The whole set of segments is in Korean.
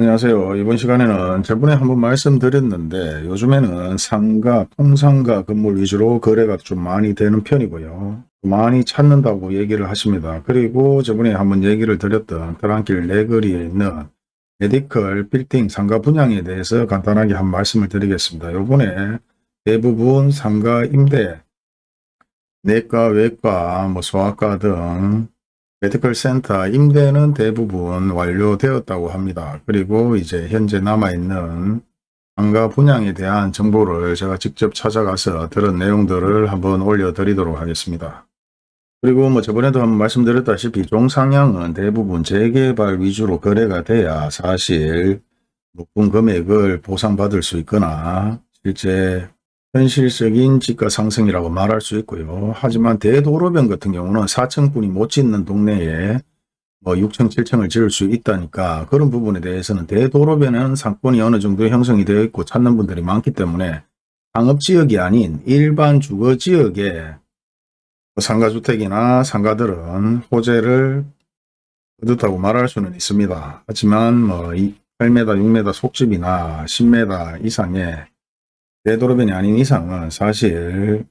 안녕하세요. 이번 시간에는 저번에 한번 말씀드렸는데 요즘에는 상가, 통상가 건물 위주로 거래가 좀 많이 되는 편이고요. 많이 찾는다고 얘기를 하십니다. 그리고 저번에 한번 얘기를 드렸던 트랑길 내거리에 있는 medical 빌딩 상가 분양에 대해서 간단하게 한 말씀을 드리겠습니다. 요번에 대부분 상가 임대, 내과, 외과, 뭐 소아과 등 medical 센터 임대는 대부분 완료되었다고 합니다. 그리고 이제 현재 남아있는 상가 분양에 대한 정보를 제가 직접 찾아가서 들은 내용들을 한번 올려드리도록 하겠습니다. 그리고 뭐 저번에도 한번 말씀드렸다시피 종상향은 대부분 재개발 위주로 거래가 돼야 사실 높은 금액을 보상받을 수 있거나 실제 현실적인 지가 상승이라고 말할 수 있고요. 하지만 대도로변 같은 경우는 4층뿐이 못 짓는 동네에 뭐 6층, 7층을 지을 수 있다니까 그런 부분에 대해서는 대도로변은 상권이 어느 정도 형성이 되어 있고 찾는 분들이 많기 때문에 상업지역이 아닌 일반 주거지역에 상가주택이나 상가들은 호재를 얻었다고 말할 수는 있습니다. 하지만 뭐 8m, 6m 속집이나 10m 이상의 되도록변이 아닌 이상은 사실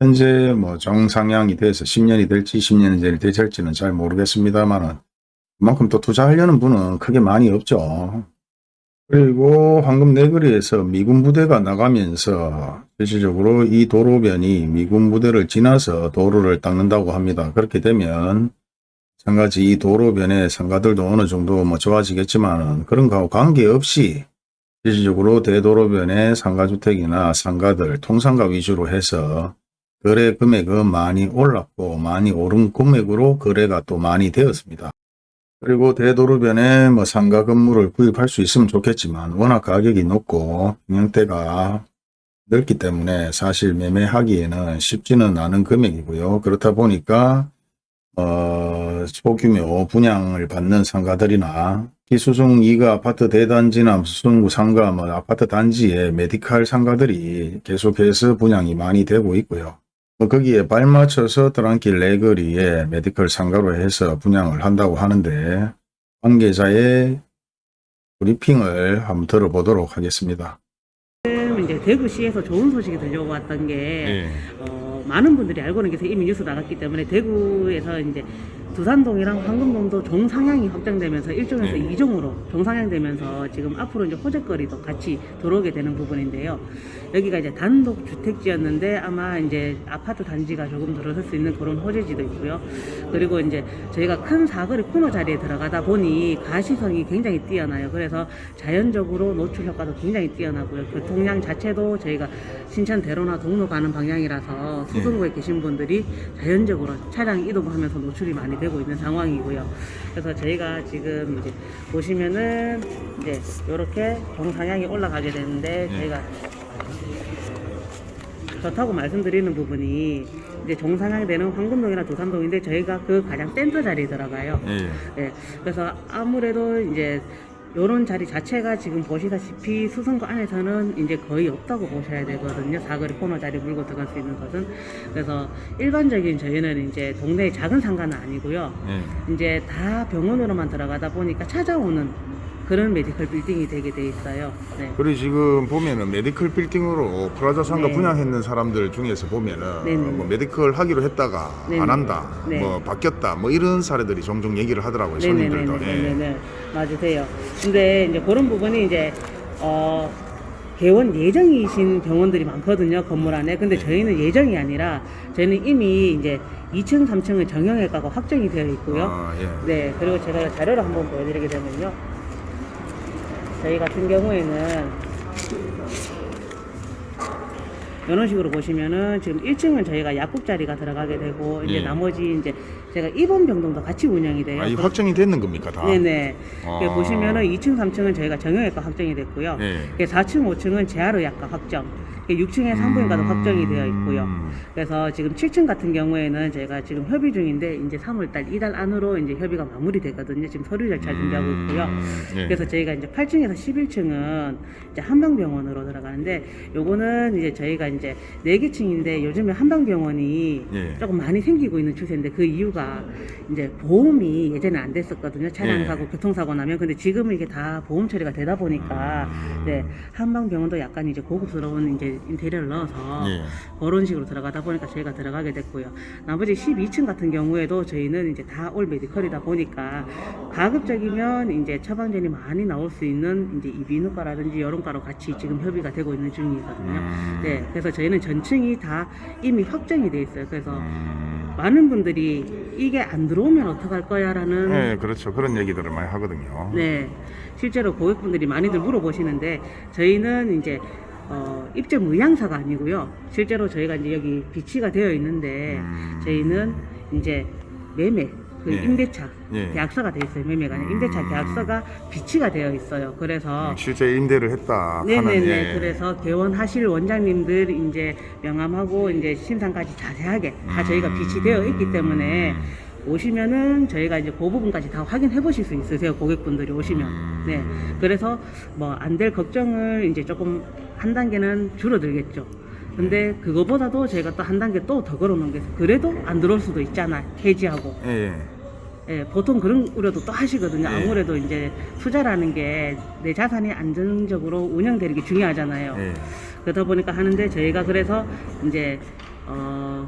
현재 뭐 정상향이 돼서 10년이 될지 10년이 될지는 잘 모르겠습니다만은 그만큼 또 투자하려는 분은 크게 많이 없죠. 그리고 황금 내거리에서 미군 부대가 나가면서 실질적으로 이 도로변이 미군 부대를 지나서 도로를 닦는다고 합니다. 그렇게 되면 마찬가지 이 도로변의 상가들도 어느 정도 뭐 좋아지겠지만 그런 거하고 관계없이 실질적으로 대도로변의 상가주택이나 상가들 통상가 위주로 해서 거래 금액은 많이 올랐고 많이 오른 금액으로 거래가 또 많이 되었습니다. 그리고 대도로변에 뭐 상가 건물을 구입할 수 있으면 좋겠지만 워낙 가격이 높고 평형대가 넓기 때문에 사실 매매하기에는 쉽지는 않은 금액이고요. 그렇다 보니까 어, 소규모 분양을 받는 상가들이나 기수성 2가 아파트 대단지나 수성구 상가, 뭐 아파트 단지에 medical 상가들이 계속해서 분양이 많이 되고 있고요. 뭐 거기에 발맞춰서 들안길 네거리에 medical 상가로 해서 분양을 한다고 하는데 관계자의 브리핑을 한번 들어보도록 하겠습니다. 지금 이제 대구시에서 좋은 소식이 들려고 왔던 게 예. 어, 많은 분들이 알고는 계세요. 이미 뉴스 나갔기 때문에 대구에서 이제 두산동이랑 황금동도 정상향이 확장되면서 1종에서 네. 2종으로 정상향되면서 지금 앞으로 이제 호재거리도 같이 들어오게 되는 부분인데요. 여기가 이제 단독 주택지였는데 아마 이제 아파트 단지가 조금 들어설 수 있는 그런 호재지도 있고요. 그리고 이제 저희가 큰 사거리 코너 자리에 들어가다 보니 가시성이 굉장히 뛰어나요. 그래서 자연적으로 노출 효과도 굉장히 뛰어나고요. 교통량 자체도 저희가 신천 대로나 동로 가는 방향이라서 수성구에 계신 분들이 자연적으로 차량 이동하면서 노출이 많이 되고 있는 상황이고요. 그래서 저희가 지금 이제 보시면은 이제 이렇게 정상향이 올라가게 되는데 저희가 좋다고 말씀드리는 부분이 이제 종상향이 되는 황금동이나 두산동인데 저희가 그 가장 센터 자리에 들어가요. 예. 네, 그래서 아무래도 이제 요런 자리 자체가 지금 보시다시피 수성구 안에서는 이제 거의 없다고 보셔야 되거든요. 사거리 코너 자리 물고 들어갈 수 있는 것은. 그래서 일반적인 저희는 이제 동네의 작은 상가는 아니고요. 예. 이제 다 병원으로만 들어가다 보니까 찾아오는 그런 medical 빌딩이 되게 돼 있어요. 네. 그리고 지금 보면은 medical 빌딩으로 프라자 상가 네. 분양했는 사람들 중에서 보면은 네네. 뭐 medical 하기로 했다가 네네. 안 한다, 네. 뭐 바뀌었다, 뭐 이런 사례들이 종종 얘기를 하더라고요 손님들도. 예. 네네네네네 맞으세요. 근데 이제 그런 부분이 이제 어 개원 예정이신 병원들이 많거든요 건물 안에. 근데 저희는 예정이 아니라 저희는 이미 이제 2층, 3층은 정형외과가 확정이 되어 있고요. 아, 예. 네, 그리고 제가 자료를 한번 보여드리게 되면요. 저희 같은 경우에는 이런 식으로 보시면은 지금 1층은 저희가 약국 자리가 들어가게 되고 이제 예. 나머지 이제 제가 입원 병동도 같이 운영이 돼요. 아, 이 확정이 됐는 겁니까 다? 네네. 아. 그 보시면은 2층, 3층은 저희가 정형외과 확정이 됐고요. 예. 그 4층, 5층은 재활의학과 확정. 6층에 산부인과도 음. 확정이 되어 있고요. 그래서 지금 7층 같은 경우에는 저희가 지금 협의 중인데 이제 3월달 이달 안으로 이제 협의가 마무리되거든요. 지금 서류 절차 준비하고 있고요. 음, 예. 그래서 저희가 이제 8층에서 11층은 이제 한방병원으로 들어가는데 요거는 이제 저희가 이제 네개 층인데 요즘에 한방병원이 예. 조금 많이 생기고 있는 추세인데 그 이유가 이제 보험이 예전에 안 됐었거든요. 차량 예. 사고, 교통사고 나면 근데 지금은 이게 다 보험 처리가 되다 보니까 음. 네 한방병원도 약간 이제 고급스러운 이제 인테리어를 넣어서 예. 그런 식으로 들어가다 보니까 저희가 들어가게 됐고요. 나머지 12층 같은 경우에도 저희는 이제 다 올 메디컬이다 보니까 가급적이면 이제 처방전이 많이 나올 수 있는 이제 이비인후과라든지 여론과로 같이 지금 협의가 되고 있는 중이거든요. 음. 네, 그래서 저희는 전층이 다 이미 확정이 돼 있어요. 그래서 음. 많은 분들이 이게 안 들어오면 어떡할 거야 라는 네, 그렇죠. 그런 얘기들을 많이 하거든요. 네, 실제로 고객분들이 많이들 물어보시는데 저희는 이제 어, 입점 의향사가 아니고요. 실제로 저희가 이제 여기 비치가 되어 있는데 음. 저희는 이제 매매 그 예. 임대차 예. 계약서가 되어 있어요. 매매가 아니라 임대차 음. 계약서가 비치가 되어 있어요. 그래서 음, 실제 임대를 했다. 네네네. 하는, 예. 그래서 개원하실 원장님들 이제 명함하고 이제 심상까지 자세하게 다 저희가 음. 비치되어 있기 때문에 오시면은 저희가 이제 그 부분까지 다 확인해 보실 수 있으세요. 고객분들이 오시면. 음. 네. 그래서 뭐 안 될 걱정을 이제 조금 한 단계는 줄어들겠죠. 근데 그거보다도 저희가 또 한 단계 또 더 걸어 놓은 게 있어요. 그래도 안 들어올 수도 있잖아. 해지하고. 예, 예. 예, 보통 그런 우려도 또 하시거든요. 예. 아무래도 이제 투자라는 게 내 자산이 안정적으로 운영되는 게 중요하잖아요. 예. 그러다 보니까 하는데 저희가 그래서 이제 어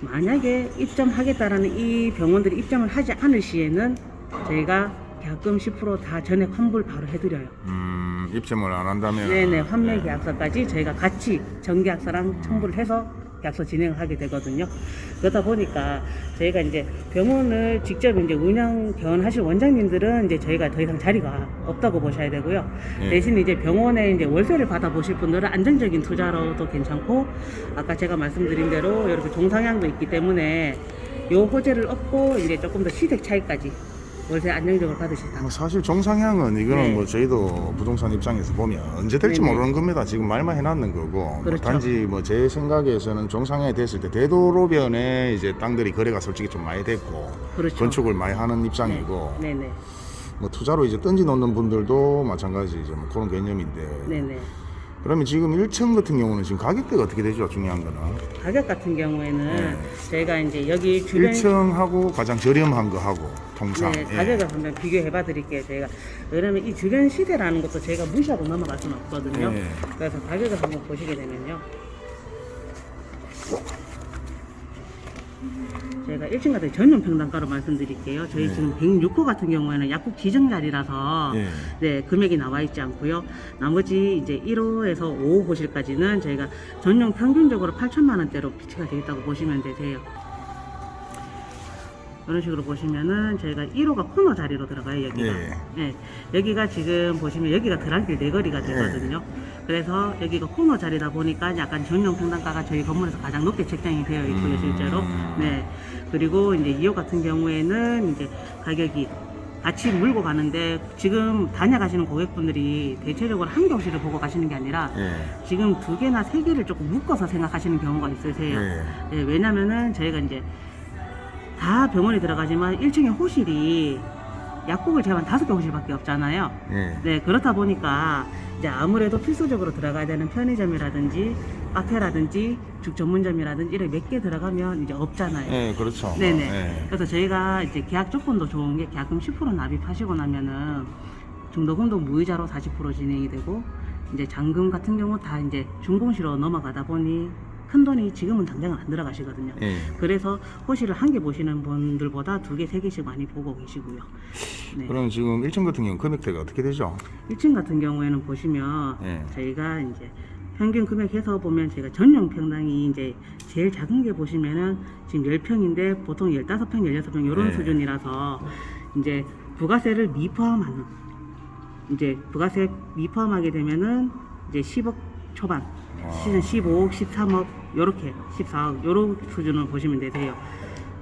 만약에 입점하겠다라는 이 병원들이 입점을 하지 않을 시에는 저희가 계약금 10%다 전액 환불 바로 해드려요. 음, 입점을 안 한다면. 네네 환매 예. 계약서까지 저희가 같이 정계약서랑 첨부를 해서 계 약서 진행을 하게 되거든요. 그러다 보니까 저희가 이제 병원을 직접 이제 운영 개원하실 원장님들은 이제 저희가 더 이상 자리가 없다고 보셔야 되고요. 예. 대신 이제 병원에 이제 월세를 받아 보실 분들은 안정적인 투자로도 괜찮고 아까 제가 말씀드린 대로 이렇게 종상향도 있기 때문에 요 호재를 얻고 이제 조금 더 시색 차이까지 월세 안정적으로 받으실 수뭐 사실 정상향은 이거는 네. 뭐 저희도 부동산 입장에서 보면 언제 될지 네네. 모르는 겁니다. 지금 말만 해놨는 거고 뭐 그렇죠. 단지 뭐 제 생각에서는 정상향이 됐을 때 대도로변에 이제 땅들이 거래가 솔직히 좀 많이 됐고 그렇죠. 건축을 많이 하는 입장이고 네 네 뭐 투자로 이제 던지 놓는 분들도 마찬가지 이제 뭐 그런 개념인데 네네. 그러면 지금 1층 같은 경우는 지금 가격대가 어떻게 되죠? 중요한 거는 가격 같은 경우에는 네. 저희가 이제 여기 주변 1층하고 가장 저렴한 거 하고 통상 네, 예. 가격을 한번 비교해 봐 드릴게요. 저희가 왜냐면 이 주변 시세라는 것도 저희가 무시하고 넘어갈 수는 없거든요. 네. 그래서 가격을 한번 보시게 되면요. 저희가 1층 같은 전용 평당가로 말씀드릴게요. 저희 네. 지금 106호 같은 경우에는 약국 지정 자리라서 예. 네, 금액이 나와 있지 않고요. 나머지 이제 1호에서 5호 호실까지는 저희가 전용 평균적으로 8천만 원대로 비치가 되어 있다고 보시면 되세요. 이런 식으로 보시면은 저희가 1호가 코너 자리로 들어가요 여기가. 예. 네, 여기가 지금 보시면 여기가 드랑길 네거리가 되거든요. 그래서 여기가 코너 자리다 보니까 약간 전용 평당가가 저희 건물에서 가장 높게 책정이 되어 있고요, 음. 실제로. 네. 그리고 이제 2호 같은 경우에는 이제 가격이 같이 물고 가는데 지금 다녀가시는 고객분들이 대체적으로 한 교실을 보고 가시는 게 아니라 예. 지금 두 개나 세 개를 조금 묶어서 생각하시는 경우가 있으세요. 예. 네, 왜냐면은 저희가 이제 다 병원에 들어가지만 1층에 호실이 약국을 제한 다섯 개 호실밖에 없잖아요. 예. 네, 그렇다 보니까 이제 아무래도 필수적으로 들어가야 되는 편의점이라든지 카페라든지 죽 전문점이라든지 이렇게 몇개 들어가면 이제 없잖아요. 예, 그렇죠. 네네. 예. 그래서 저희가 이제 계약 조건도 좋은 게 계약금 10% 납입하시고 나면은 중도금도 무이자로 40% 진행이 되고 이제 잔금 같은 경우 다 이제 중공시로 넘어가다 보니 큰 돈이 지금은 당장은 안 들어가시거든요. 예. 그래서 호실을 한개 보시는 분들보다 두 개, 세 개씩 많이 보고 계시고요. 네. 그럼 지금 1층 같은 경우 금액대가 어떻게 되죠? 1층 같은 경우에는 보시면 예. 저희가 이제 평균 금액해서 보면 저희가 전용 평당이 이제 제일 작은 게 보시면은 지금 10평인데 보통 15평, 16평 이런 네. 수준이라서 이제 부가세를 미포함하는 이제 부가세 미포함하게 되면은 이제 10억 초반, 와. 시즌 15억, 13억 요렇게 14억 요런 수준을 보시면 되세요.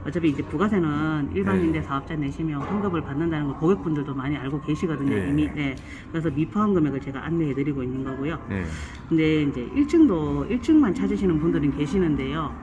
어차피 이제 부가세는 일반인대 네. 사업자 내시면 환급을 받는다는 걸 고객분들도 많이 알고 계시거든요 네. 이미. 네. 그래서 미포함 금액을 제가 안내해 드리고 있는 거고요. 예. 근데 이제 1층도 1층만 찾으시는 분들은 계시는데요.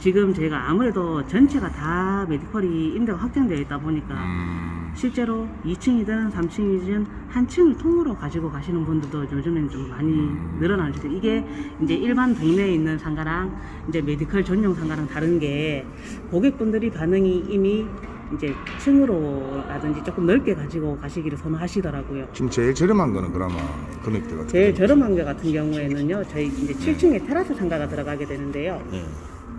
지금 제가 아무래도 전체가 다 medical이 임대가 확정되어 있다 보니까 음. 실제로 2층이든 3층이든 한 층을 통으로 가지고 가시는 분들도 요즘엔 좀 많이 늘어나는 것 같아요. 이게 이제 일반 동네에 있는 상가랑 이제 medical 전용 상가랑 다른 게 고객분들이 반응이 이미 이제 층으로라든지 조금 넓게 가지고 가시기를 선호하시더라고요. 지금 제일 저렴한 거는 그러면 금액대가 제일 저렴한 게 같은 경우에는요, 저희 이제 7층에 테라스 상가가 들어가게 되는데요. 예.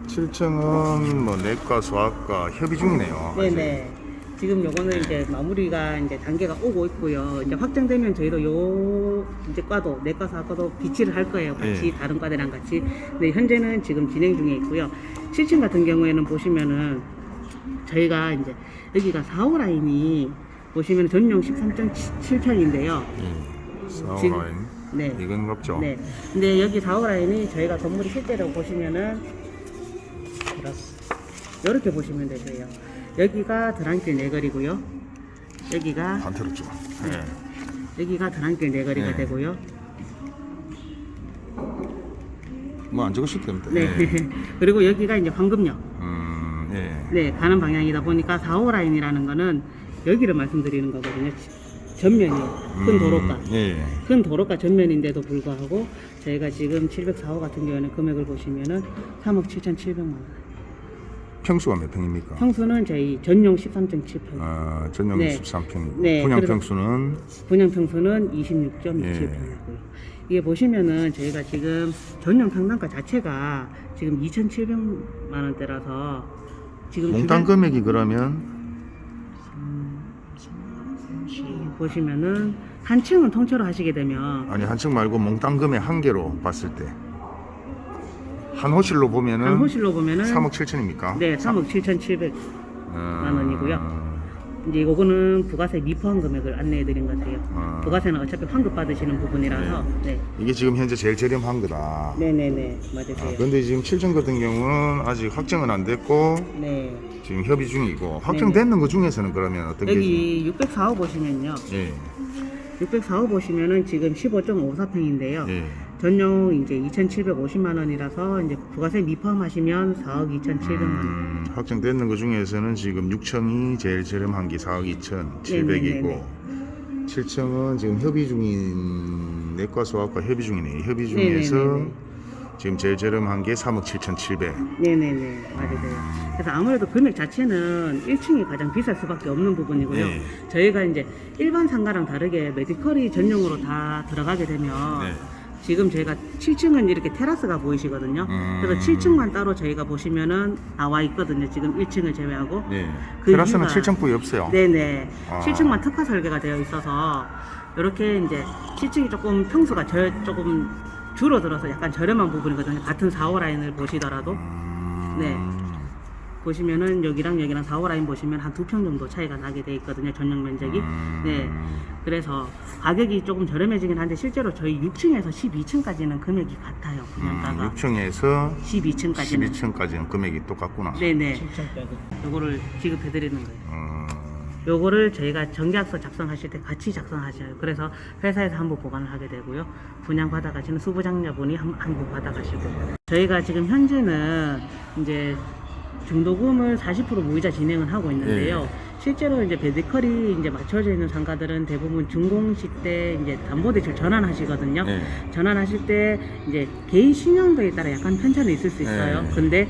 7층은 뭐 내과, 소아과 협의 중이네요. 네네. 지금 요거는 이제 마무리가 이제 단계가 오고 있고요. 이제 확정되면 저희도 요 이제 과도 내과 사과도 비치를 할 거예요. 같이 예. 다른 과들이랑 같이. 네, 현재는 지금 진행 중에 있고요. 7층 같은 경우에는 보시면은 저희가 이제 여기가 4호 라인이 보시면 전용 13.7평인데요. 예. 지금- 사오라인. 네. 이건 없죠. 네. 근데 여기 4호 라인이 저희가 건물이 실제로 보시면은 이렇게 보시면 되세요. 여기가 드랑길 내거리고요. 여기가 반대로 좀. 예. 여기가 드랑길 내거리가 네. 되고요. 뭐 안 적으실 때입니다. 네. 예. 그리고 여기가 이제 황금역. 음, 예. 네, 가는 방향이다 보니까 4호 라인이라는 거는 여기를 말씀드리는 거거든요. 전면이에요. 큰 음, 도로가. 예. 큰 도로가 전면인데도 불구하고 저희가 지금 704호 같은 경우에는 금액을 보시면은 3억 7,700만 원. 평수가 몇 평입니까? 평수는 저희 전용 13.7평. 아, 전용 네. 13평이고 네, 분양 그래서- 평수는 분양 평수는 26.27평이고요. 예. 이게 보시면은 저희가 지금 전용 상단가 자체가 지금 2,700만 원대라서 지금 몽땅 주변- 금액이 그러면 보시면은 한 층은 통째로 하시게 되면 아니 한 층 말고 몽땅 금액 한 개로 봤을 때 한 호실로 보면은 한 호실로 보면은 3억 7천입니까? 네, 3억 7,700만 원이고요. 어, 이제 이거는 부가세 미포함 금액을 안내해 드린 거세요. 어. 부가세는 어차피 환급 받으시는 부분이라서 네. 이게 지금 현재 제일 저렴한 거다. 네, 네, 네. 아, 맞으세요. 근데 지금 7층 같은 경우는 아직 확정은 안 됐고 네. 지금 협의 중이고 확정됐는 것 중에서는 그러면 어떤 게 여기 604호 보시면요. 예, 604호 보시면은 지금 15.54평인데요. 예. 전용 이제 2,750만 원이라서 이제 부가세 미포함하시면 4억 2,700만 원. 음, 확정됐는 것 중에서는 지금 6층이 제일 저렴한 게 4억 2,700이고 네네네네. 7층은 지금 협의 중인 내과 소아과 협의 중이네요. 협의 중에서 네네네네. 지금 제일 저렴한 게 3억 7,700. 네네네. 맞으세요. 그래서 아무래도 금액 자체는 1층이 가장 비쌀 수밖에 없는 부분이고요. 네. 저희가 이제 일반 상가랑 다르게 메디컬이 전용으로 다 들어가게 되면 네. 지금 저희가 7층은 이렇게 테라스가 보이시거든요. 음. 그래서 7층만 따로 저희가 보시면은 나와 있거든요. 지금 1층을 제외하고. 네. 그 테라스는 이유가- 7층뿐이 없어요. 네네. 아. 7층만 특화 설계가 되어 있어서 이렇게 이제 7층이 조금 평수가 저, 조금 줄어들어서 약간 저렴한 부분이거든요. 같은 4호 라인을 보시더라도 음. 네. 보시면은 여기랑 여기랑 4호 라인 보시면 한 두 평 정도 차이가 나게 돼 있거든요. 전용 면적이. 음. 네. 그래서 가격이 조금 저렴해지긴 한데 실제로 저희 6층에서 12층까지는 금액이 같아요. 음, 분양가가 6층에서 12층까지는. 12층까지는 금액이 똑같구나. 네네. 요거를 지급해 드리는 거예요. 음, 요거를 저희가 정계약서 작성하실 때 같이 작성하셔요. 그래서 회사에서 한부 보관을 하게 되고요. 분양 받아가시는 수부장녀분이 한부 받아가시고. 저희가 지금 현재는 이제 중도금을 40% 무이자 진행을 하고 있는데요. 예. 실제로 이제 베디컬이 이제 맞춰져 있는 상가들은 대부분 준공식 때 이제 담보대출 전환하시거든요. 네. 전환하실 때 이제 개인 신용도에 따라 약간 편차는 있을 수 있어요. 네. 근데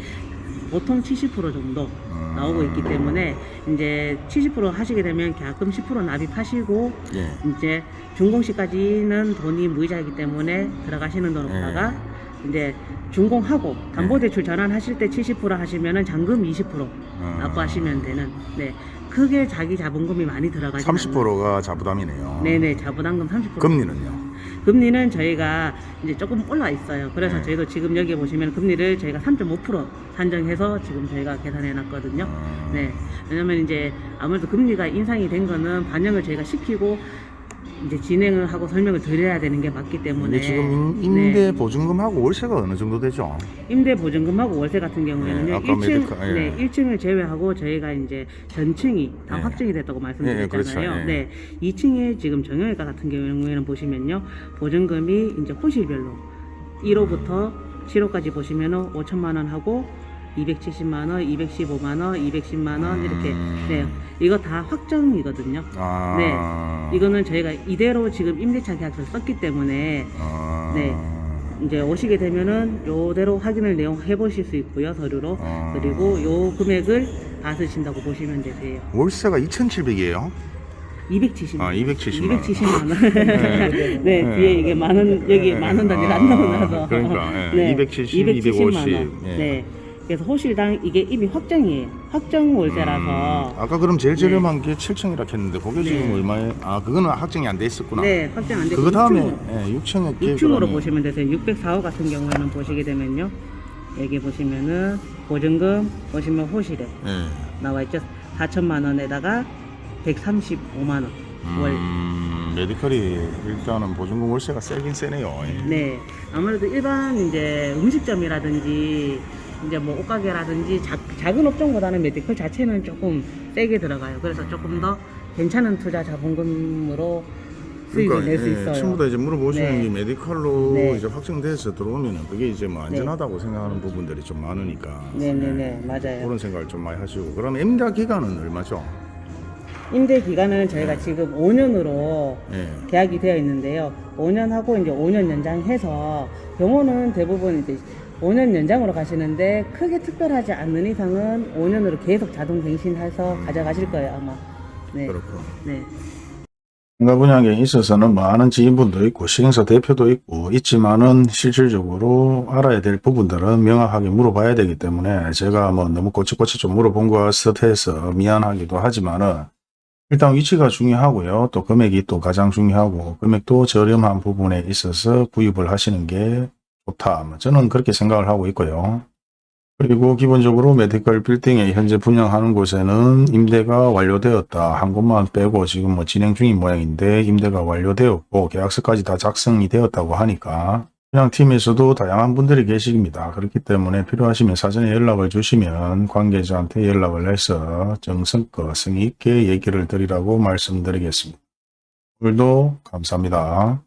보통 70% 정도 음. 나오고 있기 때문에 이제 70% 하시게 되면 계약금 10% 납입하시고 예. 이제 준공시까지는 돈이 무이자이기 때문에 들어가시는 돈으로다가 네. 이제 준공하고 담보대출 전환하실 때 70% 하시면은 잔금 20% 음. 납부하시면 되는 네 크게 자기 자본금이 많이 들어가지 30%가 자부담이네요. 네네 자부담금 30% 금리는요? 금리는 저희가 이제 조금 올라 있어요. 그래서 네. 저희도 지금 여기 보시면 금리를 저희가 3.5% 산정해서 지금 저희가 계산해 놨거든요. 음. 네. 왜냐면 이제 아무래도 금리가 인상이 된 거는 반영을 저희가 시키고 이제 진행을 하고 설명을 드려야 되는 게 맞기 때문에 지금 임- 임대 네. 보증금하고 월세가 어느 정도 되죠? 임대 보증금하고 월세 같은 경우에는요. 네, 아까 1층 메디카, 예. 네, 1층을 제외하고 저희가 이제 전층이 다 예. 확정이 됐다고 말씀드렸잖아요. 예, 그렇죠, 예. 네. 2층에 지금 정형외과 같은 경우에는 보시면요. 보증금이 이제 호실별로 1호부터 7호까지 보시면 은 5천만 원 하고 270만 원, 215만 원, 210만 원 이렇게 음. 네 이거 다 확정이거든요. 아. 네. 이거는 저희가 이대로 지금 임대차 계약서를 썼기 때문에 아. 네. 이제 오시게 되면은 요대로 확인을 내용 해보실 수 있고요 서류로 아. 그리고 요 금액을 받으신다고 보시면 되세요. 월세가 2,700이에요. 270만 아, 270만 원. 270만 원. 네, 뒤에 이게 만원 여기 만원 단위가 안 나오나서. 아, 그러니까, 예. 270, 270만 250. 원. 예. 네. 그래서 호실당 이게 이미 확정이에요. 확정 월세라서. 음, 아까 그럼 제일 저렴한 게 7층이라 했는데 그게 지금 네. 얼마에? 아 그거는 확정이 안 돼 있었구나. 네, 확정 안 되고 그거 다음에 6층, 예, 6층에 6층으로 보시면 되세요. 604호 같은 경우에는 보시게 되면요. 여기 보시면은 보증금 보시면 호실에 예. 나와 있죠. 4천만 원에다가 135만 원 월. 음, medical이 일단은 보증금 월세가 세긴 세네요. 예. 네. 아무래도 일반 이제 음식점이라든지 이제 뭐 옷가게라든지 작, 작은 업종보다는 medical 자체는 조금 세게 들어가요. 그래서 조금 더 괜찮은 투자 자본금으로 수익을 낼수 예, 있어요. 친구도 이제 물어보시는 네. 게 메디컬로 네. 이제 확정돼서 들어오면은 그게 이제 뭐 안전하다고 생각하는 부분들이 좀 많으니까 네네네 맞아요. 그런 생각을 좀 많이 하시고 그럼 임대 기간은 얼마죠? 임대 기간은 저희가 지금 5년으로 예. 계약이 되어 있는데요. 5년 하고 이제 5년 연장해서 병원은 대부분 이제 5년 연장으로 가시는데 크게 특별하지 않는 이상은 5년으로 계속 자동 갱신해서 가져가실 거예요 아마. 네. 그렇고 네. 상가 분양에 있어서는 뭐 아는 지인분도 있고 시행사 대표도 있고 있지만은 실질적으로 알아야 될 부분들은 명확하게 물어봐야 되기 때문에 제가 뭐 너무 꼬치꼬치 좀 물어본 것 같아서 미안하기도 하지만은 일단 위치가 중요하고요. 또 금액이 또 가장 중요하고 금액도 저렴한 부분에 있어서 구입을 하시는 게 좋다. 뭐 저는 그렇게 생각을 하고 있고요. 그리고 기본적으로 메디컬 빌딩에 현재 분양하는 곳에는 임대가 완료되었다. 한 곳만 빼고 지금 뭐 진행 중인 모양인데 임대가 완료되었고 계약서까지 다 작성이 되었다고 하니까 분양팀에서도 다양한 분들이 계십니다. 그렇기 때문에 필요하시면 사전에 연락을 주시면 관계자한테 연락을 해서 정성껏 성의 있게 얘기를 드리라고 말씀드리겠습니다. 오늘도 감사합니다.